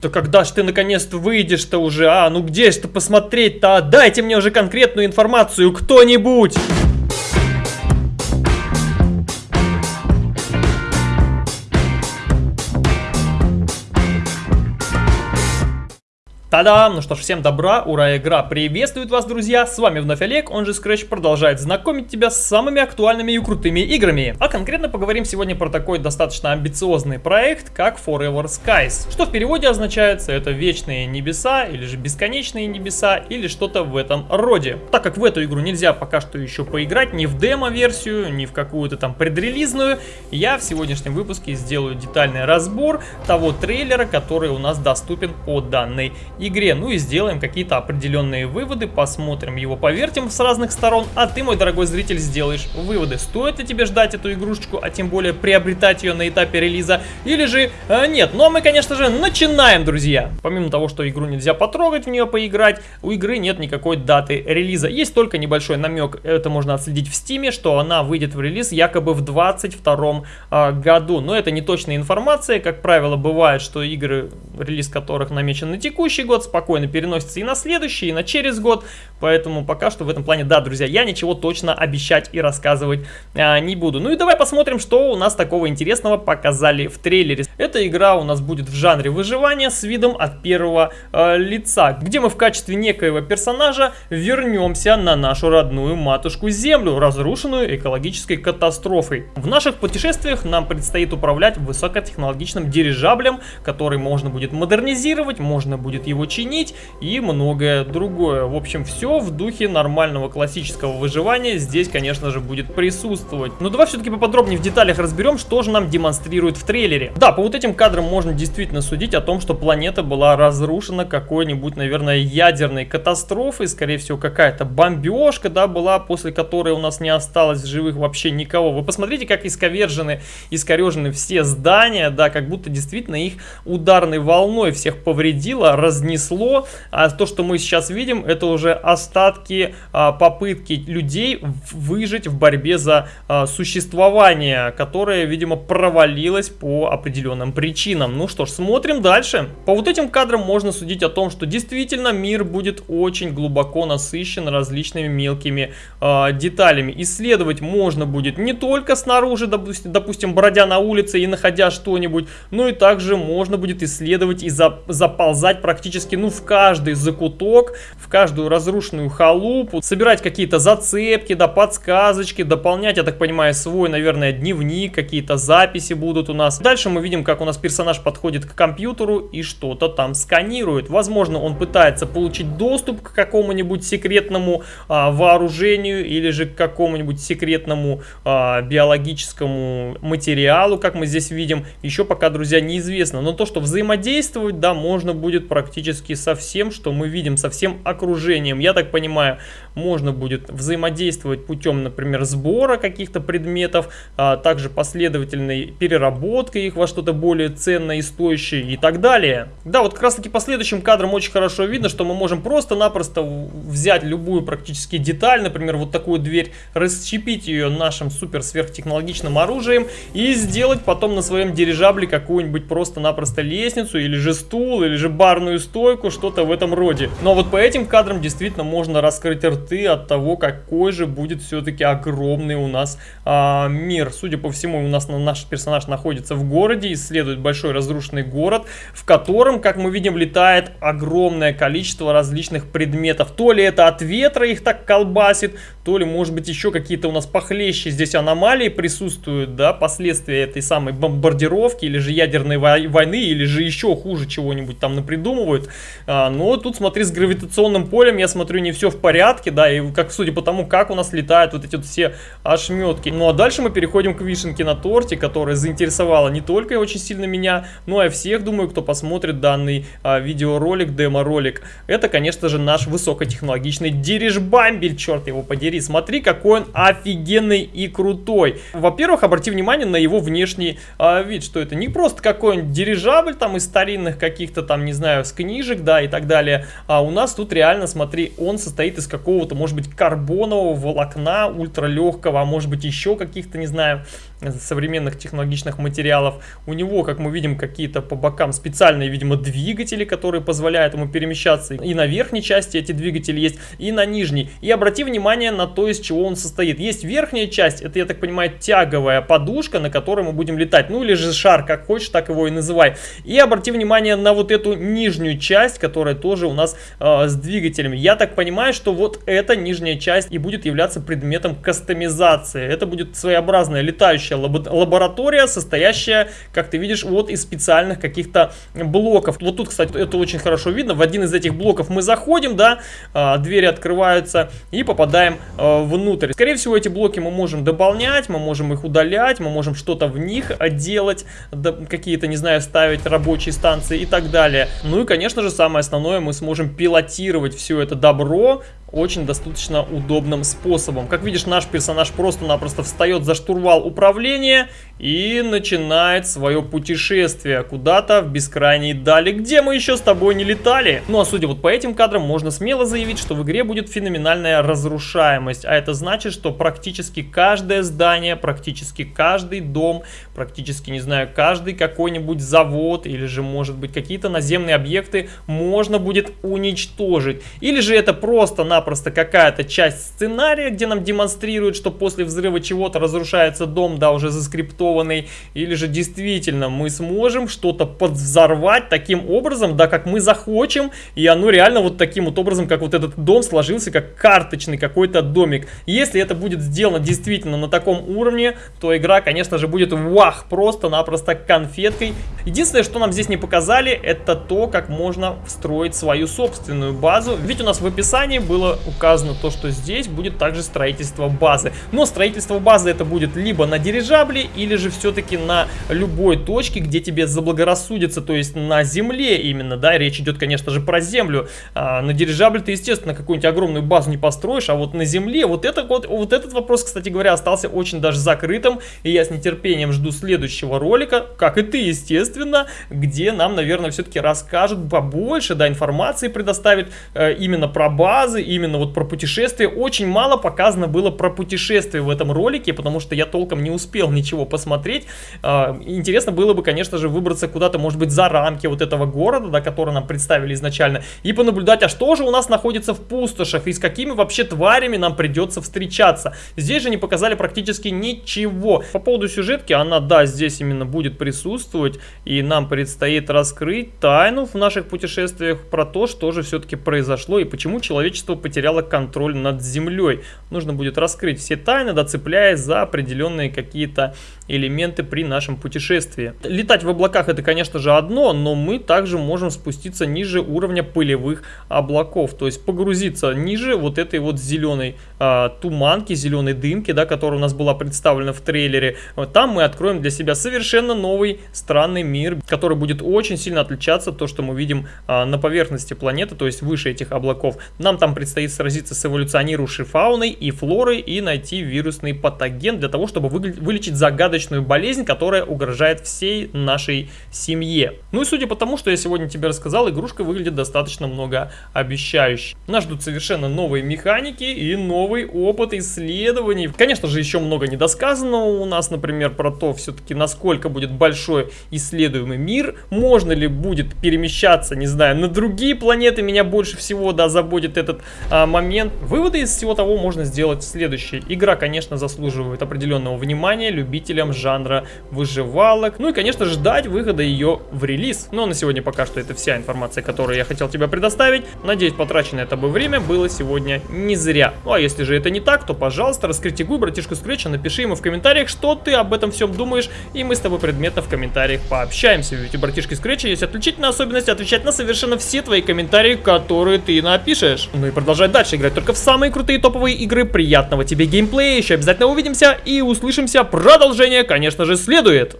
Да когда ж ты наконец-то выйдешь-то уже, а? Ну где ж ты посмотреть-то? Дайте мне уже конкретную информацию, кто-нибудь! Та-дам! Ну что ж, всем добра, ура, игра приветствует вас, друзья! С вами вновь Олег, он же Scratch продолжает знакомить тебя с самыми актуальными и крутыми играми. А конкретно поговорим сегодня про такой достаточно амбициозный проект, как Forever Skies. Что в переводе означается, это вечные небеса, или же бесконечные небеса, или что-то в этом роде. Так как в эту игру нельзя пока что еще поиграть, ни в демо-версию, ни в какую-то там предрелизную, я в сегодняшнем выпуске сделаю детальный разбор того трейлера, который у нас доступен по данной игре. Ну и сделаем какие-то определенные выводы, посмотрим его, повертим с разных сторон, а ты, мой дорогой зритель, сделаешь выводы. Стоит ли тебе ждать эту игрушечку, а тем более приобретать ее на этапе релиза, или же э, нет. Ну а мы, конечно же, начинаем, друзья. Помимо того, что игру нельзя потрогать, в нее поиграть, у игры нет никакой даты релиза. Есть только небольшой намек, это можно отследить в стиме, что она выйдет в релиз якобы в 22 э, году. Но это не точная информация, как правило, бывает, что игры, релиз которых намечен на текущий год спокойно переносится и на следующий, и на через год. Поэтому пока что в этом плане, да, друзья, я ничего точно обещать и рассказывать а, не буду. Ну и давай посмотрим, что у нас такого интересного показали в трейлере. Эта игра у нас будет в жанре выживания с видом от первого э, лица, где мы в качестве некоего персонажа вернемся на нашу родную матушку Землю, разрушенную экологической катастрофой. В наших путешествиях нам предстоит управлять высокотехнологичным дирижаблем, который можно будет модернизировать, можно будет его чинить и многое другое. В общем, все в духе нормального классического выживания здесь, конечно же, будет присутствовать. Но давай все-таки поподробнее в деталях разберем, что же нам демонстрирует в трейлере. Да, по вот этим кадрам можно действительно судить о том, что планета была разрушена какой-нибудь, наверное, ядерной катастрофой, скорее всего, какая-то бомбежка, да, была, после которой у нас не осталось в живых вообще никого. Вы посмотрите, как исковержены, искорежены все здания, да, как будто действительно их ударной волной всех повредило, разнесло. А то, что мы сейчас видим, это уже остатки а, попытки людей выжить в борьбе за а, существование, которое, видимо, провалилось по определенным причинам. Ну что ж, смотрим дальше. По вот этим кадрам можно судить о том, что действительно мир будет очень глубоко насыщен различными мелкими а, деталями. Исследовать можно будет не только снаружи, допустим, бродя на улице и находя что-нибудь, но и также можно будет исследовать и за, заползать практически, ну, в каждый закуток, в каждую разрушенную халупу, собирать какие-то зацепки, да, подсказочки, дополнять, я так понимаю, свой, наверное, дневник, какие-то записи будут у нас. Дальше мы видим, как у нас персонаж подходит к компьютеру и что-то там сканирует. Возможно, он пытается получить доступ к какому-нибудь секретному а, вооружению или же к какому-нибудь секретному а, биологическому материалу, как мы здесь видим. Еще пока, друзья, неизвестно. Но то, что взаимодействовать, да, можно будет практически со всем, что мы видим, со всем окружением. Я так понимаю, можно будет взаимодействовать путем, например, сбора каких-то предметов, а также последовательной переработкой их во что-то более ценное и стоящее и так далее. Да, вот как раз таки по следующим кадрам очень хорошо видно, что мы можем просто-напросто взять любую практически деталь, например, вот такую дверь, расщепить ее нашим супер сверхтехнологичным оружием и сделать потом на своем дирижабле какую-нибудь просто-напросто лестницу или же стул, или же барную стойку что-то в этом роде. Но вот по этим кадрам действительно можно раскрыть рты от того, какой же будет все-таки огромный у нас а, мир. Судя по всему, у нас наш персонаж находится в городе, исследует большой разрушенный город, в котором, как мы видим, летает огромное количество различных предметов. То ли это от ветра их так колбасит, то ли, может быть, еще какие-то у нас похлеще здесь аномалии присутствуют, да, последствия этой самой бомбардировки, или же ядерной войны, или же еще хуже чего-нибудь там напридумывают. А, но тут, смотри, с гравитационным полем, я смотрю, не все в порядке, да, и как судя по тому, как у нас летают вот эти вот все ошметки. Ну а дальше мы переходим к вишенке на торте, которая заинтересовала не только очень сильно меня, но и всех, думаю, кто посмотрит данный а, видеоролик, демо-ролик. Это, конечно же, наш высокотехнологичный дирижбамбель, черт его подери. Смотри, какой он офигенный и крутой. Во-первых, обрати внимание на его внешний а, вид, что это не просто какой-нибудь дирижабль там из старинных каких-то там, не знаю, с книжек, да, и так далее. А у нас тут реально, смотри, он состоит из какого-то, может быть, карбонового волокна ультралегкого, а может быть еще каких-то, не знаю, современных технологичных материалов. У него, как мы видим, какие-то по бокам специальные, видимо, двигатели, которые позволяют ему перемещаться. И на верхней части эти двигатели есть, и на нижней. И обрати внимание на то, из чего он состоит. Есть верхняя часть, это, я так понимаю, тяговая подушка, на которой мы будем летать. Ну или же шар, как хочешь, так его и называй. И обрати внимание на вот эту нижнюю часть, которая тоже у нас э, с двигателями. Я так понимаю, что вот эта нижняя часть и будет являться предметом кастомизации. Это будет своеобразная летающая лаборатория, состоящая, как ты видишь, вот из специальных каких-то блоков. Вот тут, кстати, это очень хорошо видно. В один из этих блоков мы заходим, да, э, двери открываются и попадаем э, внутрь. Скорее всего, эти блоки мы можем дополнять, мы можем их удалять, мы можем что-то в них делать, какие-то, не знаю, ставить рабочие станции и так далее. Ну и, конечно же, самое основное, мы сможем пилотировать все это добро очень достаточно удобным способом. Как видишь, наш персонаж просто-напросто встает за штурвал управления и начинает свое путешествие куда-то в бескрайние дали, где мы еще с тобой не летали. Ну а судя вот по этим кадрам, можно смело заявить, что в игре будет феноменальная разрушаемость. А это значит, что практически каждое здание, практически каждый дом, практически, не знаю, каждый какой-нибудь завод или же, может быть, какие-то наземные объекты можно будет уничтожить. Или же это просто-напросто какая-то часть сценария, где нам демонстрируют, что после взрыва чего-то разрушается дом, да, уже заскриптован нарисованный, или же действительно мы сможем что-то подвзорвать таким образом, да, как мы захочем, и оно реально вот таким вот образом, как вот этот дом сложился, как карточный какой-то домик. Если это будет сделано действительно на таком уровне, то игра, конечно же, будет вах, просто-напросто конфеткой. Единственное, что нам здесь не показали, это то, как можно встроить свою собственную базу. Ведь у нас в описании было указано то, что здесь будет также строительство базы. Но строительство базы это будет либо на дирижабле, или же все-таки на любой точке, где тебе заблагорассудится, то есть на земле именно, да, речь идет, конечно же, про землю. А, на дирижабле ты, естественно, какую-нибудь огромную базу не построишь, а вот на земле, вот, это, вот, вот этот вопрос, кстати говоря, остался очень даже закрытым, и я с нетерпением жду следующего ролика, как и ты, естественно, где нам, наверное, все-таки расскажут побольше, да, информации предоставят э, именно про базы, именно вот про путешествия. Очень мало показано было про путешествия в этом ролике, потому что я толком не успел ничего посмотреть. А, интересно было бы, конечно же, выбраться куда-то, может быть, за рамки вот этого города, да, который нам представили изначально, и понаблюдать, а что же у нас находится в пустошах, и с какими вообще тварями нам придется встречаться. Здесь же не показали практически ничего. По поводу сюжетки, она, да, здесь именно будет присутствовать, и нам предстоит раскрыть тайну в наших путешествиях про то, что же все-таки произошло, и почему человечество потеряло контроль над землей. Нужно будет раскрыть все тайны, да, цепляясь за определенные какие-то элементы при нашем путешествии. Летать в облаках это, конечно же, одно, но мы также можем спуститься ниже уровня пылевых облаков, то есть погрузиться ниже вот этой вот зеленой а, туманки, зеленой дымки, да, которая у нас была представлена в трейлере. Там мы откроем для себя совершенно новый странный мир, который будет очень сильно отличаться от того, что мы видим а, на поверхности планеты, то есть выше этих облаков. Нам там предстоит сразиться с эволюционирующей фауной и флорой и найти вирусный патоген для того, чтобы вылечить загадочную болезнь, которая угрожает всей нашей семье. Ну и судя по тому, что я сегодня тебе рассказал, игрушка выглядит достаточно многообещающе. Нас ждут совершенно новые механики и новый опыт исследований. Конечно же, еще много недосказанного у нас, например, про то, все-таки насколько будет большой исследуемый мир, можно ли будет перемещаться, не знаю, на другие планеты, меня больше всего, да, заботит этот а, момент. Выводы из всего того можно сделать следующие. Игра, конечно, заслуживает определенного внимания любителям жанра выживалок. Ну и, конечно, ждать выхода ее в релиз. Но на сегодня пока что это вся информация, которую я хотел тебе предоставить. Надеюсь, потраченное тобой время было сегодня не зря. Ну а если же это не так, то, пожалуйста, раскритикуй братишку Скретча, напиши ему в комментариях, что ты об этом всем думаешь, и мы с тобой предметно в комментариях пообщаемся. Ведь у братишки Скретча есть отличительная особенность отвечать на совершенно все твои комментарии, которые ты напишешь. Ну и продолжать дальше играть только в самые крутые топовые игры. Приятного тебе геймплея, еще обязательно увидимся и услышимся. Продолжение конечно же, следует.